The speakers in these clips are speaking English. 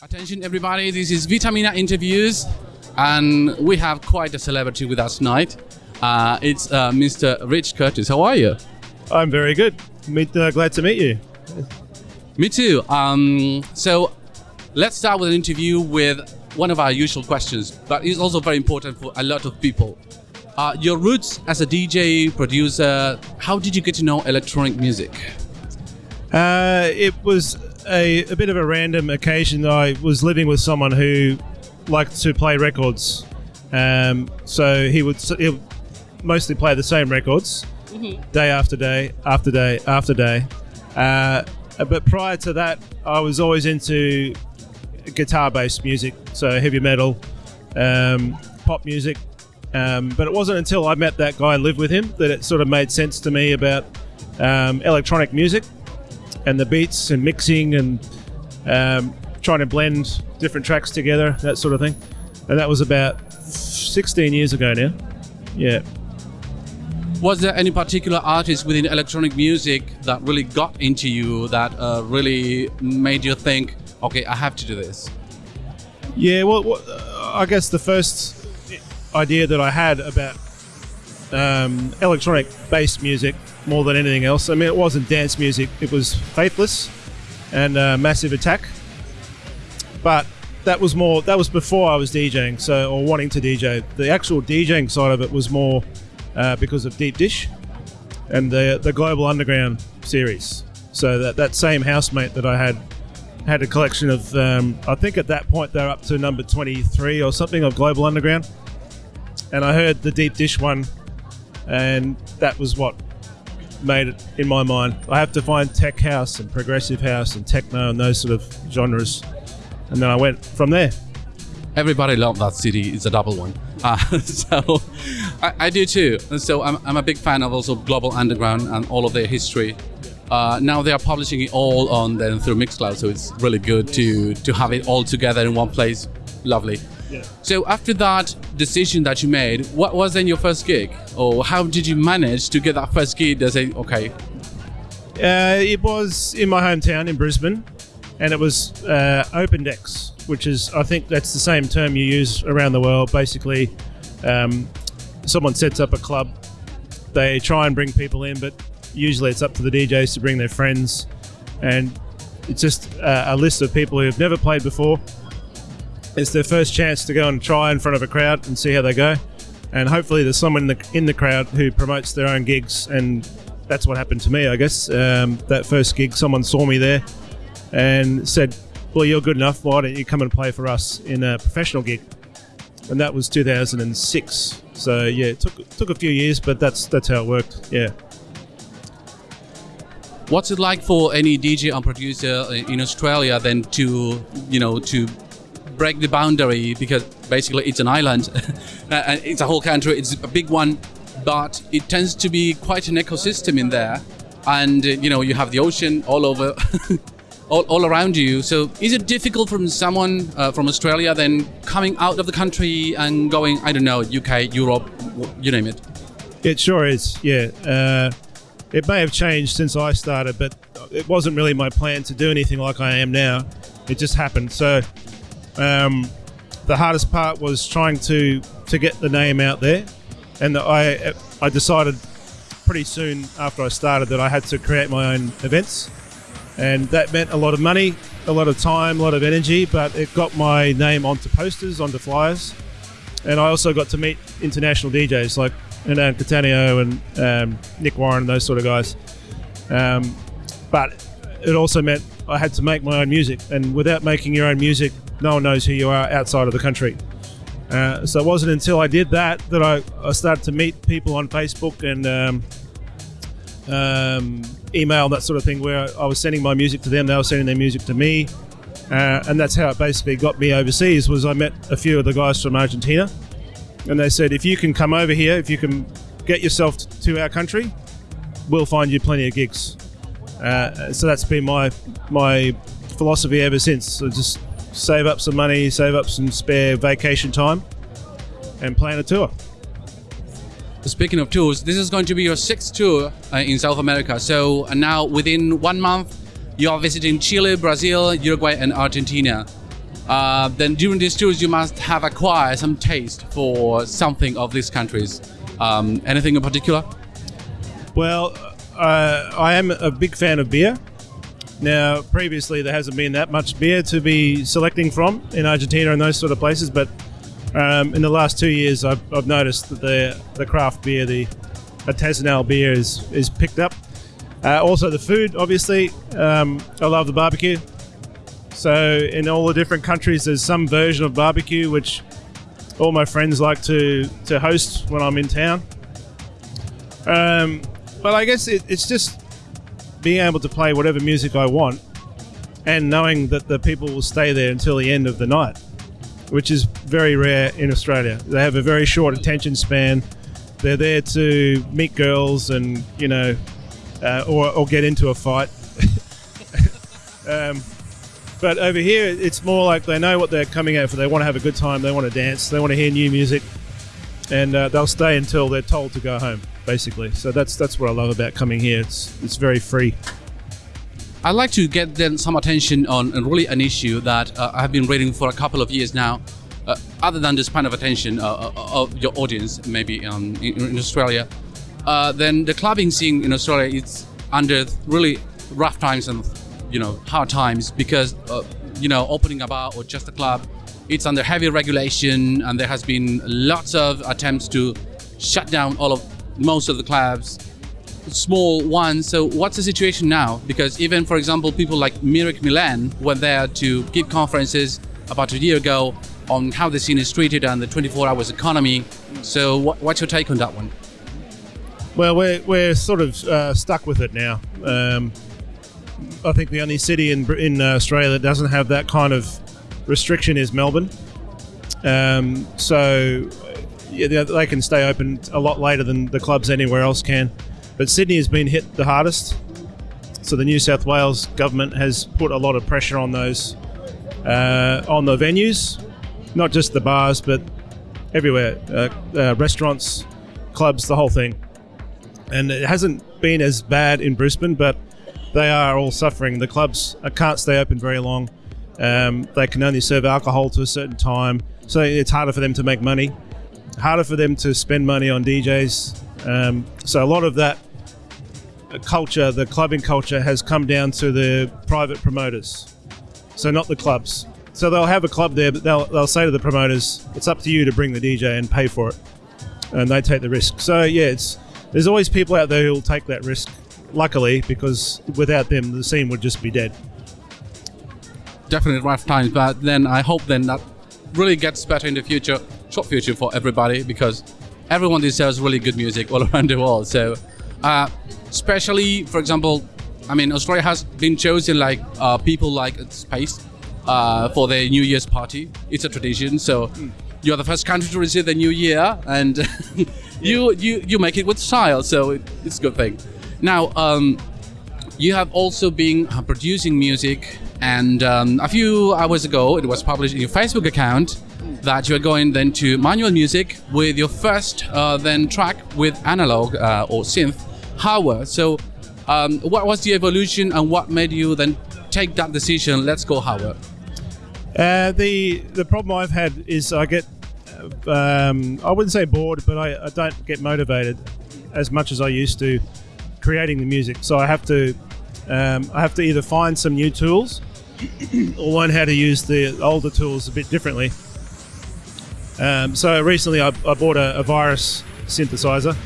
Attention everybody, this is Vitamina Interviews and we have quite a celebrity with us tonight. Uh, it's uh, Mr. Rich Curtis. How are you? I'm very good. Meet, uh, glad to meet you. Me too. Um, so let's start with an interview with one of our usual questions, but it's also very important for a lot of people. Uh, your roots as a DJ, producer, how did you get to know electronic music? Uh, it was a, a bit of a random occasion. I was living with someone who liked to play records. Um, so he would, he would mostly play the same records day after day, after day, after day. Uh, but prior to that, I was always into guitar based music, so heavy metal, um, pop music. Um, but it wasn't until I met that guy and lived with him that it sort of made sense to me about um, electronic music and the beats and mixing and um, trying to blend different tracks together, that sort of thing. And that was about 16 years ago now. Yeah. Was there any particular artist within electronic music that really got into you, that uh, really made you think, okay, I have to do this? Yeah, well, well uh, I guess the first idea that I had about um, electronic based music more than anything else, I mean, it wasn't dance music, it was Faithless and uh, Massive Attack. But that was more, that was before I was DJing, so, or wanting to DJ. The actual DJing side of it was more uh, because of Deep Dish and the, the Global Underground series. So that, that same housemate that I had had a collection of, um, I think at that point they're up to number 23 or something of Global Underground. And I heard the Deep Dish one, and that was what made it in my mind. I have to find tech house and progressive house and techno and those sort of genres. And then I went from there. Everybody loved that CD. It's a double one. Uh, so I, I, do too. And so I'm, I'm, a big fan of also Global Underground and all of their history. Uh, now they are publishing it all on then through Mixcloud, so it's really good to to have it all together in one place. Lovely. So after that decision that you made, what was then your first gig, or how did you manage to get that first gig? To say, okay. Uh, it was in my hometown in Brisbane, and it was uh, Open Decks, which is I think that's the same term you use around the world. Basically, um, someone sets up a club, they try and bring people in, but usually it's up to the DJs to bring their friends, and it's just uh, a list of people who have never played before it's their first chance to go and try in front of a crowd and see how they go. And hopefully, there's someone in the, in the crowd who promotes their own gigs. And that's what happened to me, I guess. Um, that first gig, someone saw me there and said, Well, you're good enough. Why don't you come and play for us in a professional gig? And that was 2006. So yeah, it took took a few years, but that's that's how it worked. Yeah. What's it like for any DJ and producer in Australia then to you know to break the boundary because basically it's an island. And it's a whole country it's a big one but it tends to be quite an ecosystem in there. And uh, you know you have the ocean all over all, all around you. So is it difficult from someone uh, from australia then coming out of the country and going i don't know uk europe you name it? It sure is yeah. Uh, it may have changed since i started but it wasn't really my plan to do anything like i am now. It just happened. So um, the hardest part was trying to to get the name out there, and I I decided pretty soon after I started that I had to create my own events, and that meant a lot of money, a lot of time, a lot of energy, but it got my name onto posters, onto flyers, and I also got to meet international DJs like and Hernan Cattaneo and um, Nick Warren, those sort of guys. Um, but it also meant I had to make my own music, and without making your own music, no one knows who you are outside of the country. Uh, so it wasn't until I did that that I, I started to meet people on Facebook and um, um, email that sort of thing, where I was sending my music to them, they were sending their music to me, uh, and that's how it basically got me overseas. Was I met a few of the guys from Argentina, and they said, if you can come over here, if you can get yourself to our country, we'll find you plenty of gigs. Uh, so that's been my my philosophy ever since. So just save up some money, save up some spare vacation time, and plan a tour. Speaking of tours, this is going to be your sixth tour uh, in South America. So uh, now, within one month, you are visiting Chile, Brazil, Uruguay, and Argentina. Uh, then during these tours, you must have acquired some taste for something of these countries. Um, anything in particular? Well, uh, I am a big fan of beer. Now, previously there hasn't been that much beer to be selecting from in Argentina and those sort of places, but um, in the last two years, I've, I've noticed that the the craft beer, the artisanal beer, is is picked up. Uh, also, the food, obviously, um, I love the barbecue. So, in all the different countries, there's some version of barbecue which all my friends like to to host when I'm in town. Um, but I guess it, it's just being able to play whatever music I want and knowing that the people will stay there until the end of the night, which is very rare in Australia. They have a very short attention span. They're there to meet girls and, you know, uh, or, or get into a fight. um, but over here, it's more like they know what they're coming out for. They want to have a good time. They want to dance. They want to hear new music, and uh, they'll stay until they're told to go home. Basically, so that's that's what I love about coming here. It's it's very free. I'd like to get then some attention on really an issue that uh, I've been reading for a couple of years now. Uh, other than the span of attention uh, uh, of your audience, maybe um, in, in Australia, uh, then the clubbing scene in Australia is under really rough times and you know hard times because uh, you know opening a bar or just a club, it's under heavy regulation and there has been lots of attempts to shut down all of most of the clubs small ones. So what's the situation now? Because even, for example, people like Mirik Milan went there to give conferences about a year ago on how the scene is treated and the 24 hours economy. So what, what's your take on that one? Well, we're, we're sort of uh, stuck with it now. Um, I think the only city in, in Australia that doesn't have that kind of restriction is Melbourne. Um, so yeah, they- can stay open a lot later than the clubs anywhere else can. But Sydney has been hit the hardest. So the New South Wales government has put a lot of pressure on those, uh, on the venues, not just the bars, but everywhere, uh, uh, restaurants, clubs, the whole thing and it hasn't been as bad in Brisbane, but they are all suffering. The clubs uh, can't stay open very long. Um, they can only serve alcohol to a certain time, so it's harder for them to make money, harder for them to spend money on DJs. Um, so a lot of that culture, the clubbing culture, has come down to the private promoters, so not the clubs. So they'll have a club there, but they'll, they'll say to the promoters, "It's up to you to bring the DJ and pay for it," and they take the risk. So yeah, it's there's always people out there who'll take that risk. Luckily, because without them, the scene would just be dead. Definitely rough times, but then I hope then that really gets better in the future, short future for everybody because everyone deserves really good music all around the world. So, uh, especially for example, I mean Australia has been chosen like uh, people like Space uh, for their New Year's party. It's a tradition. So you're the first country to receive the New Year, and you you you make it with style. So it, it's a good thing. Now. Um, you have also been uh, producing music, and um, a few hours ago, it was published in your Facebook account that you are going then to manual music with your first uh, then track with analog uh, or synth, hardware. So, um, what was the evolution, and what made you then take that decision? Let's go hardware. Uh, the the problem I've had is I get um, I wouldn't say bored, but I, I don't get motivated as much as I used to creating the music. So I have to um, I have to either find some new tools or learn how to use the older tools a bit differently. Um, so recently I, I bought a, a virus synthesizer.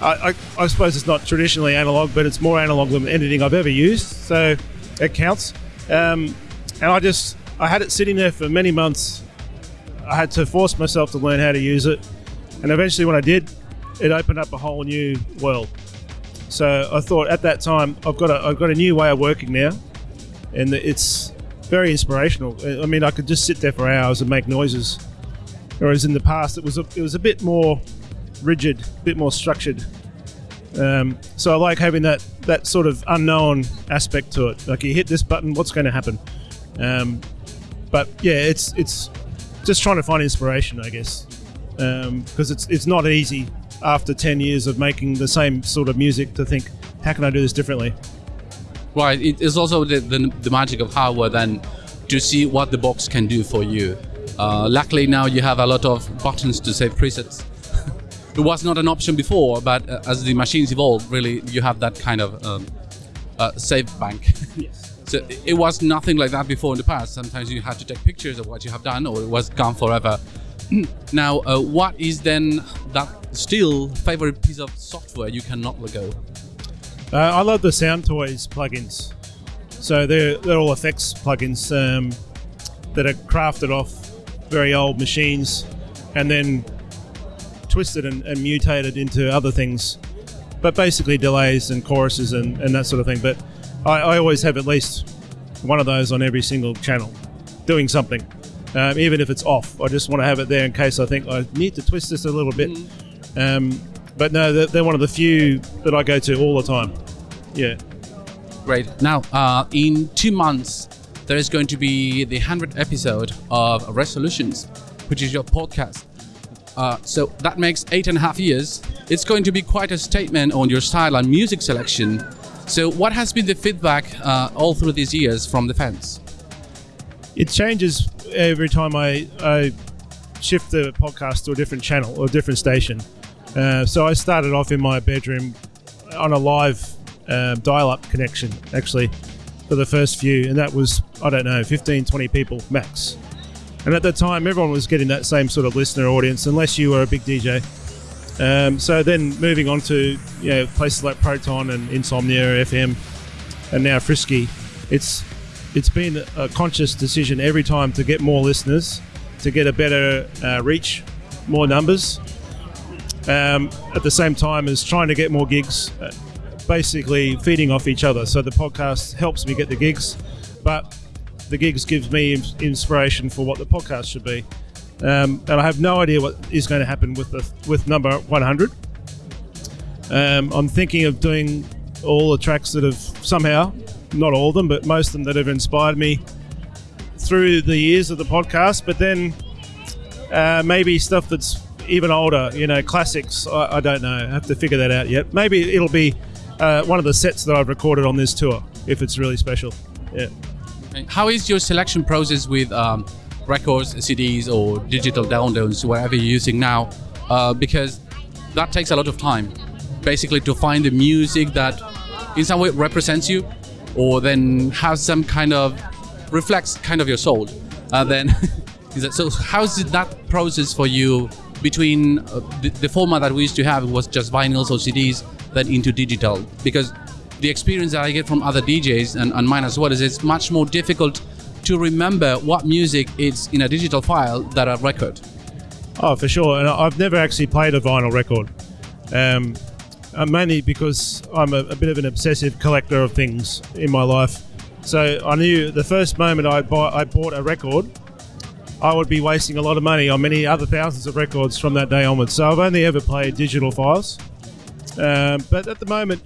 I, I, I suppose it's not traditionally analog, but it's more analog than anything I've ever used, so it counts. Um, and I just I had it sitting there for many months. I had to force myself to learn how to use it, and eventually, when I did, it opened up a whole new world. So I thought at that time I've got a I've got a new way of working now, and it's very inspirational. I mean, I could just sit there for hours and make noises, whereas in the past it was a, it was a bit more rigid, a bit more structured. Um, so I like having that that sort of unknown aspect to it. Like you hit this button, what's going to happen? Um, but yeah, it's it's just trying to find inspiration, I guess, because it's it's not easy after ten years of making the same sort of music to think, how can I do this differently? Right. It is also the, the, the magic of hardware then to see what the box can do for you. Uh, luckily now you have a lot of buttons to save presets. it was not an option before, but uh, as the machines evolve, really you have that kind of um, uh, save bank. Yes. so it was nothing like that before in the past. Sometimes you had to take pictures of what you have done, or it was gone forever. now, uh, what is then that still favorite piece of software you cannot let go? Uh, I love the Sound Toys plugins. So they're, they're all effects plugins um, that are crafted off very old machines and then twisted and, and mutated into other things. But basically delays and choruses and, and that sort of thing. But I, I always have at least one of those on every single channel doing something. Um, even if it's off, I just want to have it there in case I think I need to twist this a little bit. Um, but no, they're, they're one of the few that I go to all the time. Yeah. Great. Now, uh, in two months, there is going to be the 100th episode of Resolutions, which is your podcast. Uh, so that makes eight and a half years. It's going to be quite a statement on your style and music selection. So, what has been the feedback uh, all through these years from the fans? It changes every time I, I shift the podcast to a different channel or a different station. Uh, so I started off in my bedroom on a live uh, dial-up connection, actually, for the first few, and that was I don't know, 15, 20 people max. And at the time, everyone was getting that same sort of listener audience, unless you were a big DJ. Um, so then moving on to you know places like Proton and Insomnia FM, and now Frisky, it's it's been a conscious decision every time to get more listeners, to get a better uh, reach, more numbers. Um, at the same time as trying to get more gigs, uh, basically feeding off each other. So the podcast helps me get the gigs, but the gigs gives me inspiration for what the podcast should be. Um, and I have no idea what is going to happen with the with number 100. Um, I'm thinking of doing all the tracks that have somehow, not all of them, but most of them that have inspired me through the years of the podcast. But then uh, maybe stuff that's even older, you know, classics. I, I don't know. I have to figure that out yet. Maybe it'll be uh, one of the sets that I've recorded on this tour if it's really special. Yeah. How is your selection process with um, records, CDs, or digital downloads, whatever you're using now? Uh, because that takes a lot of time, basically, to find the music that in some way represents you, or then has some kind of reflects kind of your soul. Uh, then, so how's that process for you between uh, the, the format that we used to have was just vinyls or CDs, then into digital? Because the experience that I get from other DJs and, and mine as well is it's much more difficult to remember what music is in a digital file than a record. Oh, for sure. And I've never actually played a vinyl record. Um, uh, mainly because I'm a, a bit of an obsessive collector of things in my life. So I knew the first moment I, buy, I bought a record, I would be wasting a lot of money on many other thousands of records from that day onwards. So I've only ever played digital files. Um, but at the moment,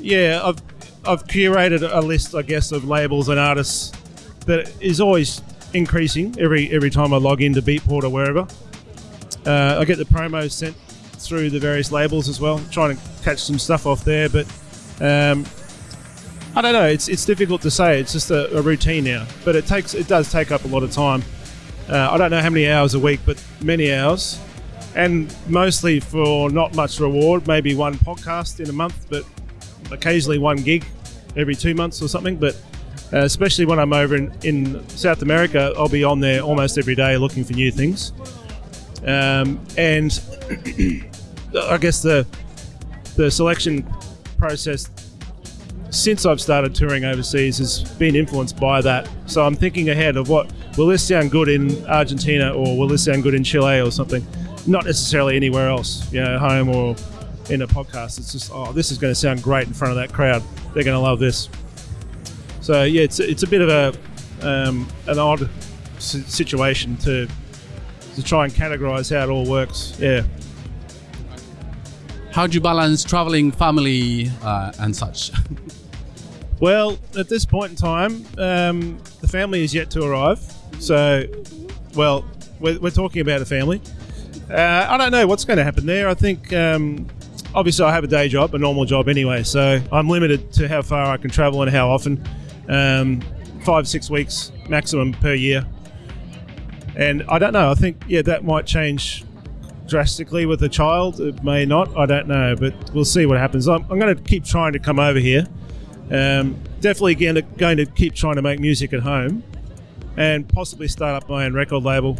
yeah, I've I've curated a list, I guess, of labels and artists that is always increasing every every time I log into Beatport or wherever. Uh, I get the promos sent through the various labels as well, trying to catch some stuff off there. But um, I don't know. It's it's difficult to say. It's just a, a routine now. But it takes it does take up a lot of time. Uh, I don't know how many hours a week, but many hours, and mostly for not much reward. Maybe one podcast in a month, but occasionally one gig every two months or something. But uh, especially when I'm over in, in South America, I'll be on there almost every day looking for new things. Um, and I guess the the selection process since I've started touring overseas has been influenced by that. So I'm thinking ahead of what will this sound good in Argentina or will this sound good in Chile or something, not necessarily anywhere else, you know, home or in a podcast. It's just oh, this is going to sound great in front of that crowd. They're going to love this. So yeah, it's it's a bit of a um, an odd si- situation to to try and categorize how it all works. Yeah. How do you balance traveling, family, uh, and such? Well, at this point in time, um, the family is yet to arrive. So, well, we're, we're talking about a family. Uh, I don't know what's going to happen there. I think, um, obviously, I have a day job, a normal job anyway, so I'm limited to how far I can travel and how often. Um, five six weeks maximum per year. And I don't know. I think yeah, that might change drastically with a child. It may not. I don't know, but we'll see what happens. I'm, I'm going to keep trying to come over here. Um, definitely going to, going to keep trying to make music at home, and possibly start up my own record label.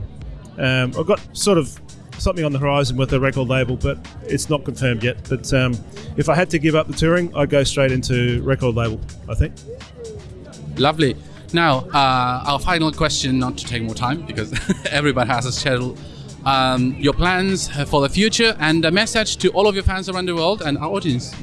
Um, I've got sort of something on the horizon with a record label, but it's not confirmed yet. But um, if I had to give up the touring, I'd go straight into record label. I think. Lovely. Now, uh, our final question, not to take more time because everybody has a schedule. Um, your plans for the future and a message to all of your fans around the world and our audience.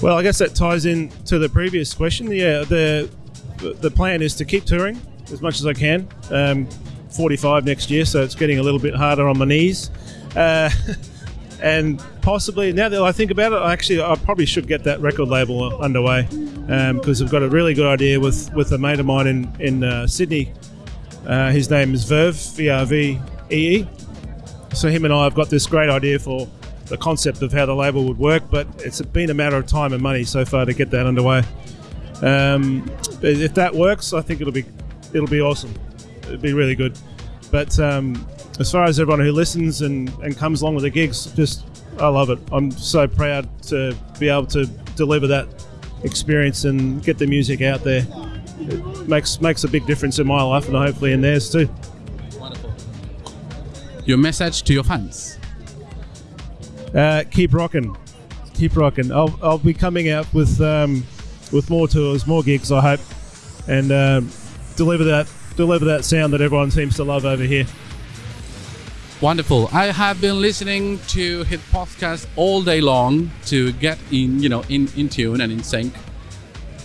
Well, I guess that ties in to the previous question. Yeah, the the plan is to keep touring as much as I can. Um, 45 next year, so it's getting a little bit harder on my knees. Uh, and possibly now that I think about it, I actually I probably should get that record label underway because um, I've got a really good idea with with a mate of mine in in uh, Sydney. Uh, his name is Verve V R V E E. So him and I have got this great idea for the concept of how the label would work, but it's been a matter of time and money so far to get that underway. Um, if that works, I think it'll be it'll be awesome. It'd be really good. But um, as far as everyone who listens and, and comes along with the gigs, just I love it. I'm so proud to be able to deliver that experience and get the music out there. It makes makes a big difference in my life and hopefully in theirs too. Wonderful. Your message to your fans. Uh, keep rocking, keep rocking. I'll, I'll be coming out with um, with more tours, more gigs, I hope, and um, deliver that deliver that sound that everyone seems to love over here. Wonderful. I have been listening to his podcast all day long to get in, you know, in, in tune and in sync.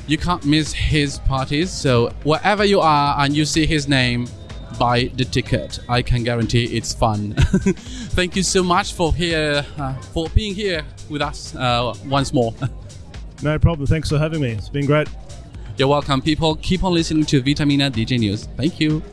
You can't miss his parties, so wherever you are and you see his name, buy the ticket. I can guarantee it's fun. Thank you so much for here uh, for being here with us uh, once more. no problem. Thanks for having me. It's been great. You're welcome, people. Keep on listening to Vitamina DJ News. Thank you.